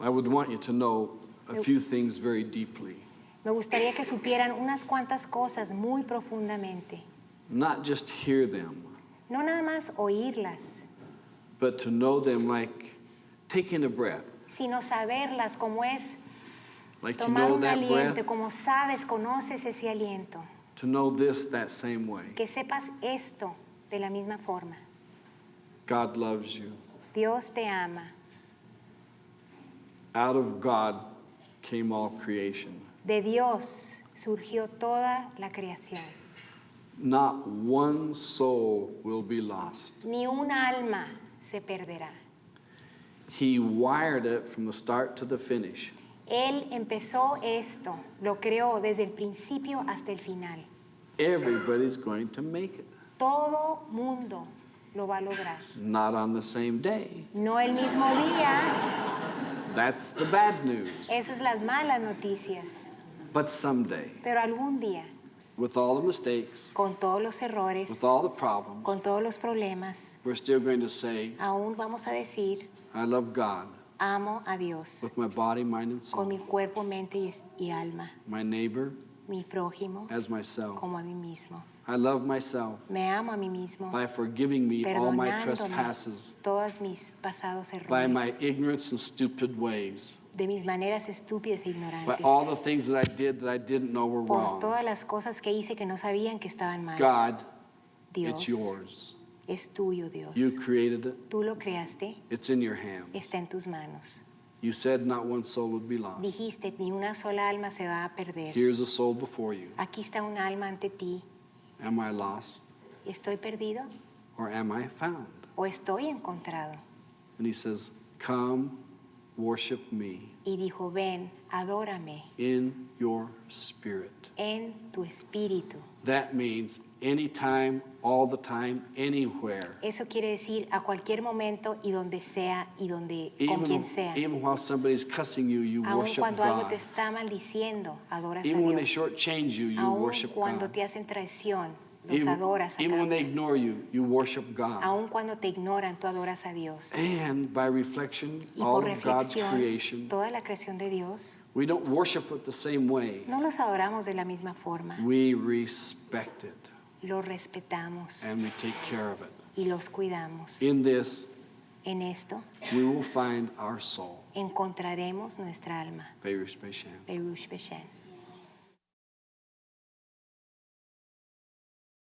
I would want you to know a few things very deeply. Me gustaría que supieran unas cuantas cosas muy profundamente. Not just hear them, No nada más oírlas, but to know them like taking a breath. sino saberlas como es Like you know un aliento, breath, como sabes, conoces ese aliento. to know this that same way. Que sepas esto de la misma forma. God loves you. Dios te ama. Out of God came all creation. De Dios surgió toda la creación. Not one soul will be lost. Ni una alma se perderá. He wired it from the start to the finish. Él empezó esto, lo creó desde el principio hasta el final. Everybody's going to make it. Todo mundo lo va a lograr. Not on the same day. No el mismo día, That's the bad news. esas son las malas noticias, But someday, pero algún día, with all the mistakes, con todos los errores, with all the problems, con todos los problemas, we're still going to say, aún vamos a decir, I love God amo a Dios with my body, mind, and soul. con mi cuerpo, mente y, y alma, my neighbor mi prójimo as myself. como a mí mismo. I love myself Me amo a mí mismo, by forgiving me all my trespasses, todos mis pasados by my ignorance and stupid ways, de mis maneras estúpidas e by all the things that I did that I didn't know were por wrong. todas las cosas que hice que no sabían que estaban mal. God, Dios it's yours. es tuyo, Dios. You created it. Tú lo creaste, It's in your hands. está en tus manos. You said not one soul would be lost. Dijiste, ni una sola alma se va a perder. Here's a soul before you. Aquí está un alma ante ti. Am I lost ¿Estoy perdido or am I found? o estoy encontrado? And he says, Come, worship me Y dijo, ven, adórame in your spirit. en tu espíritu. That means anytime, all the time, anywhere. Eso quiere decir a cualquier momento y donde sea y donde con Even, quien sea. even while somebody's cussing you, you Aun worship cuando algo te God. está maldiciendo, adoras a Even when they Dios. shortchange you, you Aun worship cuando God. te hacen traición, los Even, adoras a even cada when they ignore you, you worship God. Aun cuando te ignoran, tú adoras a Dios. And by reflection, Y all of God's creation, toda la creación de Dios, we don't worship it the same way. no los adoramos de la misma forma. We respect it Los respetamos and we take care of it. y los cuidamos. In this, En esto we will find our soul. encontraremos nuestra alma.